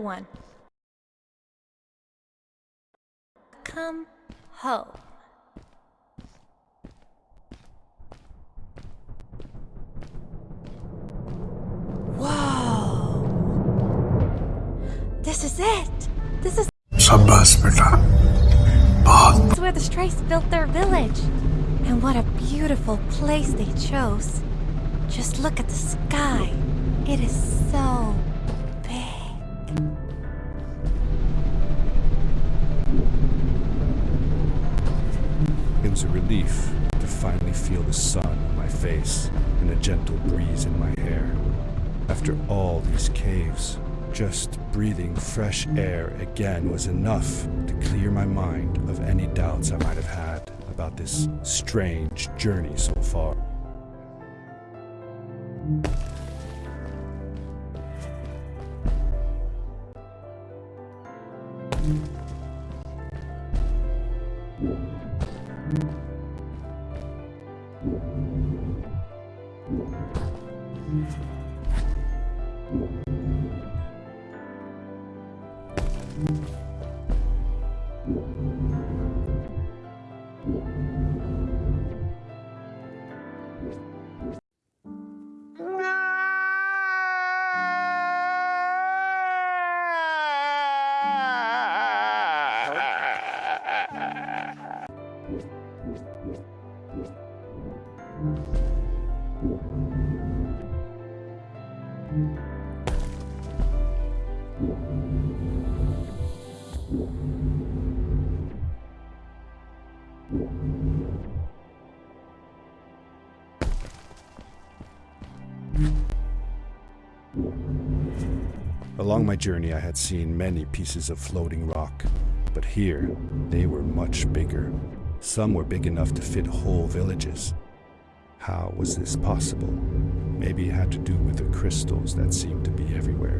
one. Come home. Whoa! This is it! This is- Shabbas, beta. This is where the Strays built their village. And what a beautiful place they chose. Just look at the sky. It is so it was a relief to finally feel the sun on my face and a gentle breeze in my hair. After all these caves, just breathing fresh air again was enough to clear my mind of any doubts I might have had about this strange journey so far. Thank mm -hmm. you. Along my journey, I had seen many pieces of floating rock, but here they were much bigger. Some were big enough to fit whole villages. How was this possible? Maybe it had to do with the crystals that seemed to be everywhere.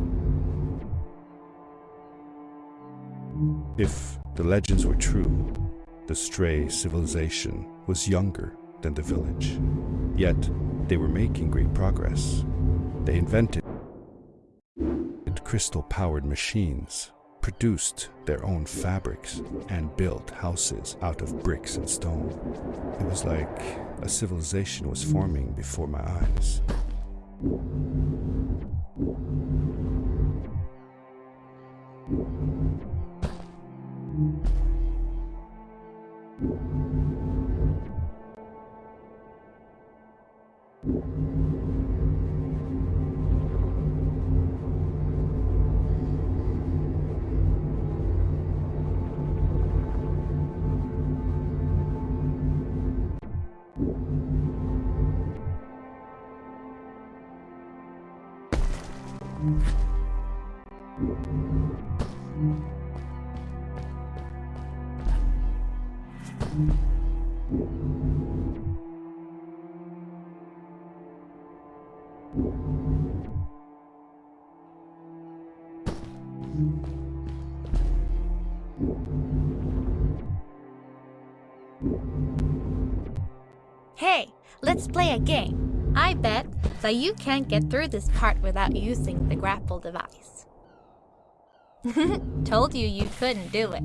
If the legends were true, the stray civilization was younger than the village. Yet, they were making great progress. They invented crystal powered machines, produced their own fabrics, and built houses out of bricks and stone. It was like a civilization was forming before my eyes. Thank mm -hmm. you. Hey, let's play a game. I bet that you can't get through this part without using the grapple device. Told you you couldn't do it.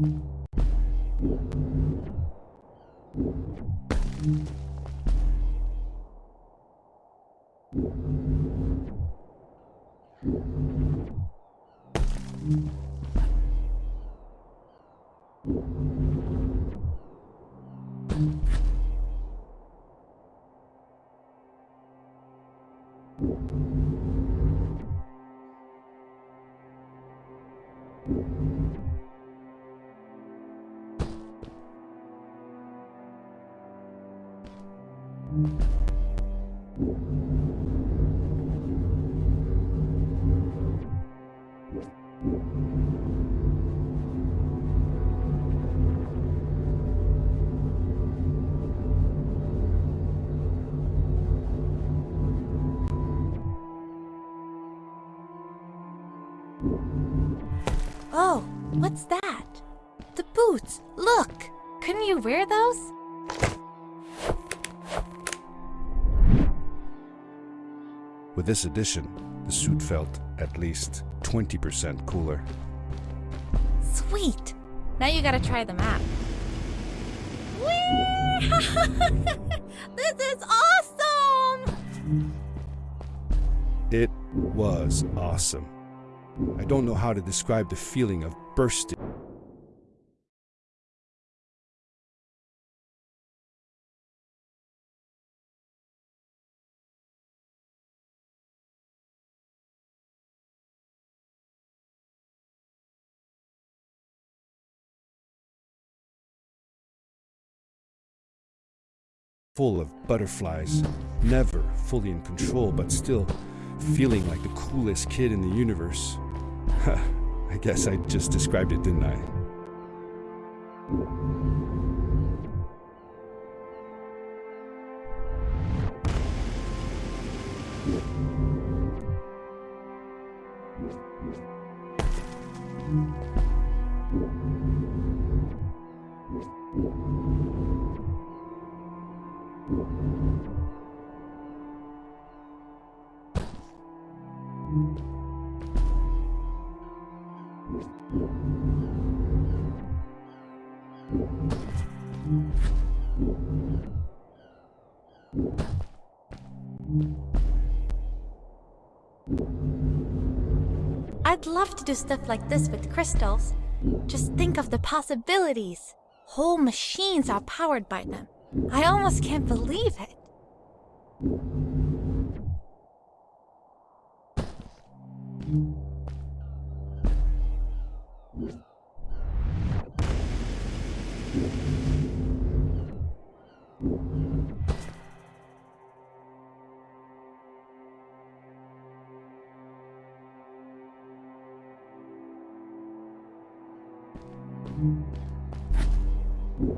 Oh, what's that? The boots! Look! Couldn't you wear those? With this addition, the suit felt at least 20% cooler. Sweet! Now you gotta try them out. Whee! this is awesome! It was awesome. I don't know how to describe the feeling of bursting. Full of butterflies, never fully in control, but still feeling like the coolest kid in the universe. I guess I just described it, didn't I? Love to do stuff like this with crystals. Just think of the possibilities. Whole machines are powered by them. I almost can't believe it. you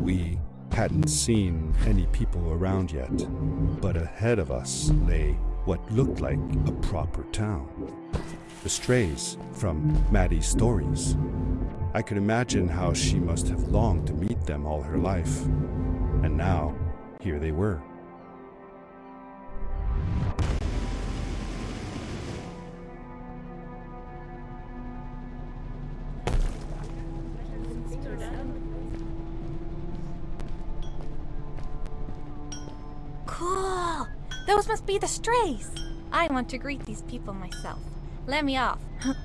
We hadn't seen any people around yet, but ahead of us lay what looked like a proper town. The strays from Maddie's stories. I could imagine how she must have longed to meet them all her life. And now, here they were. Those must be the strays. I want to greet these people myself. Let me off.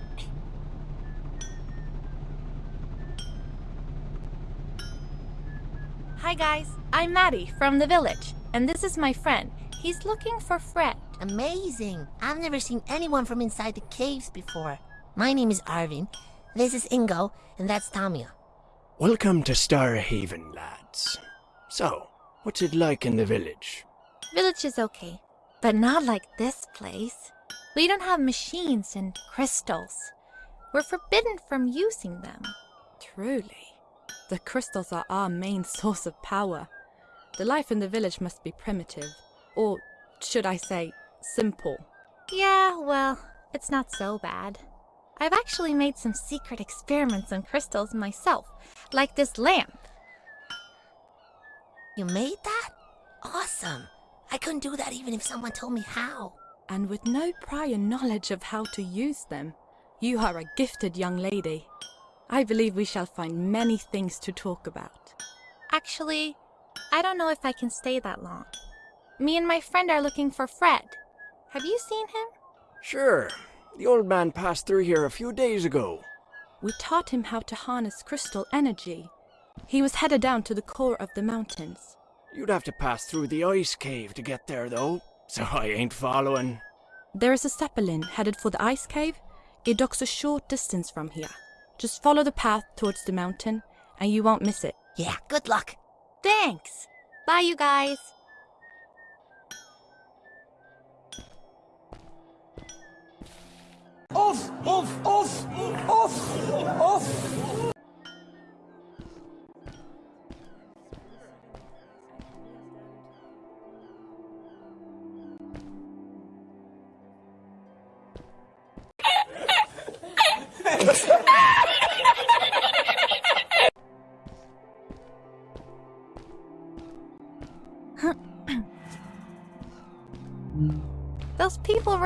Hi guys, I'm Maddie from the village, and this is my friend. He's looking for Fred. Amazing! I've never seen anyone from inside the caves before. My name is Arvin. This is Ingo, and that's Tamia. Welcome to Starhaven, lads. So, what's it like in the village? Village is okay, but not like this place. We don't have machines and crystals. We're forbidden from using them. Truly. The crystals are our main source of power. The life in the village must be primitive, or should I say, simple. Yeah, well, it's not so bad. I've actually made some secret experiments on crystals myself, like this lamp. You made that? Awesome! I couldn't do that even if someone told me how. And with no prior knowledge of how to use them. You are a gifted young lady. I believe we shall find many things to talk about. Actually, I don't know if I can stay that long. Me and my friend are looking for Fred. Have you seen him? Sure. The old man passed through here a few days ago. We taught him how to harness crystal energy. He was headed down to the core of the mountains. You'd have to pass through the ice cave to get there, though, so I ain't following. There is a zeppelin headed for the ice cave. It docks a short distance from here. Just follow the path towards the mountain, and you won't miss it. Yeah, good luck. Thanks. Bye, you guys. Off! Off! Off! Off! Off!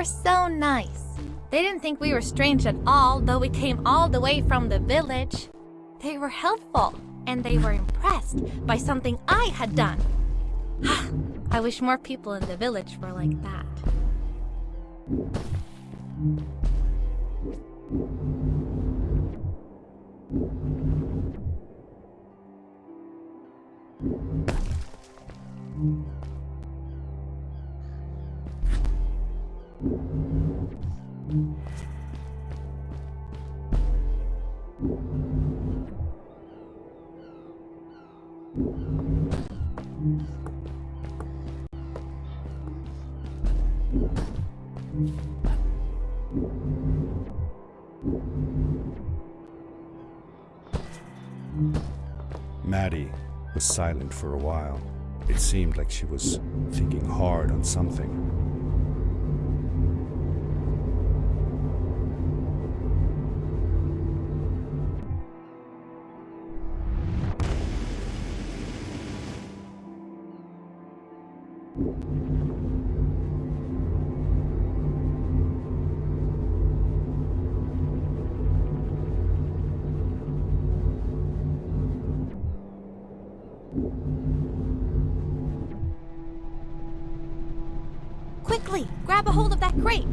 Were so nice. They didn't think we were strange at all, though we came all the way from the village. They were helpful, and they were impressed by something I had done. I wish more people in the village were like that. Maddie was silent for a while. It seemed like she was thinking hard on something. Quickly, grab a hold of that crate.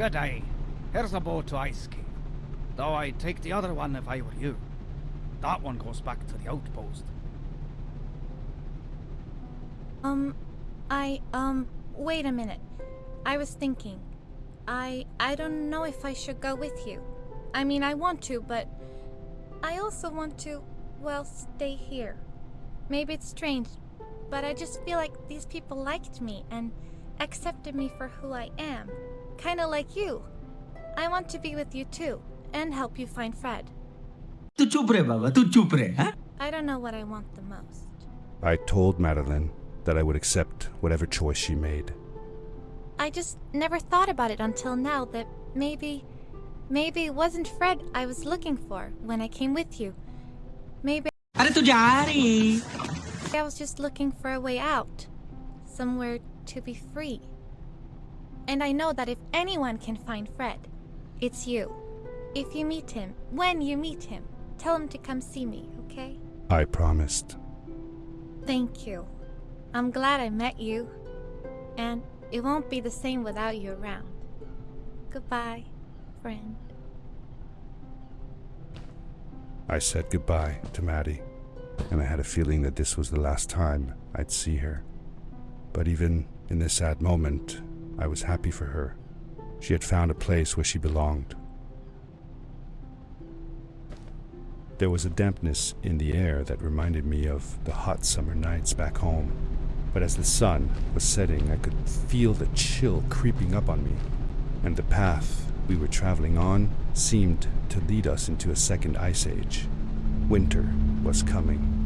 Good day. Here's a boat to Ice Cave. Though I'd take the other one if I were you. That one goes back to the outpost. Um, I, um, wait a minute. I was thinking. I, I don't know if I should go with you. I mean, I want to, but I also want to, well, stay here. Maybe it's strange, but I just feel like these people liked me and accepted me for who I am. Kinda like you. I want to be with you too, and help you find Fred. Baba. Huh? I don't know what I want the most. I told Madeline that I would accept whatever choice she made. I just never thought about it until now that maybe... Maybe it wasn't Fred I was looking for when I came with you. Maybe... Are I was just looking for a way out. Somewhere to be free. And I know that if anyone can find Fred, it's you. If you meet him, when you meet him, tell him to come see me, okay? I promised. Thank you. I'm glad I met you. And it won't be the same without you around. Goodbye, friend. I said goodbye to Maddie, and I had a feeling that this was the last time I'd see her. But even in this sad moment, I was happy for her. She had found a place where she belonged. There was a dampness in the air that reminded me of the hot summer nights back home. But as the sun was setting, I could feel the chill creeping up on me, and the path we were traveling on seemed to lead us into a second ice age. Winter was coming.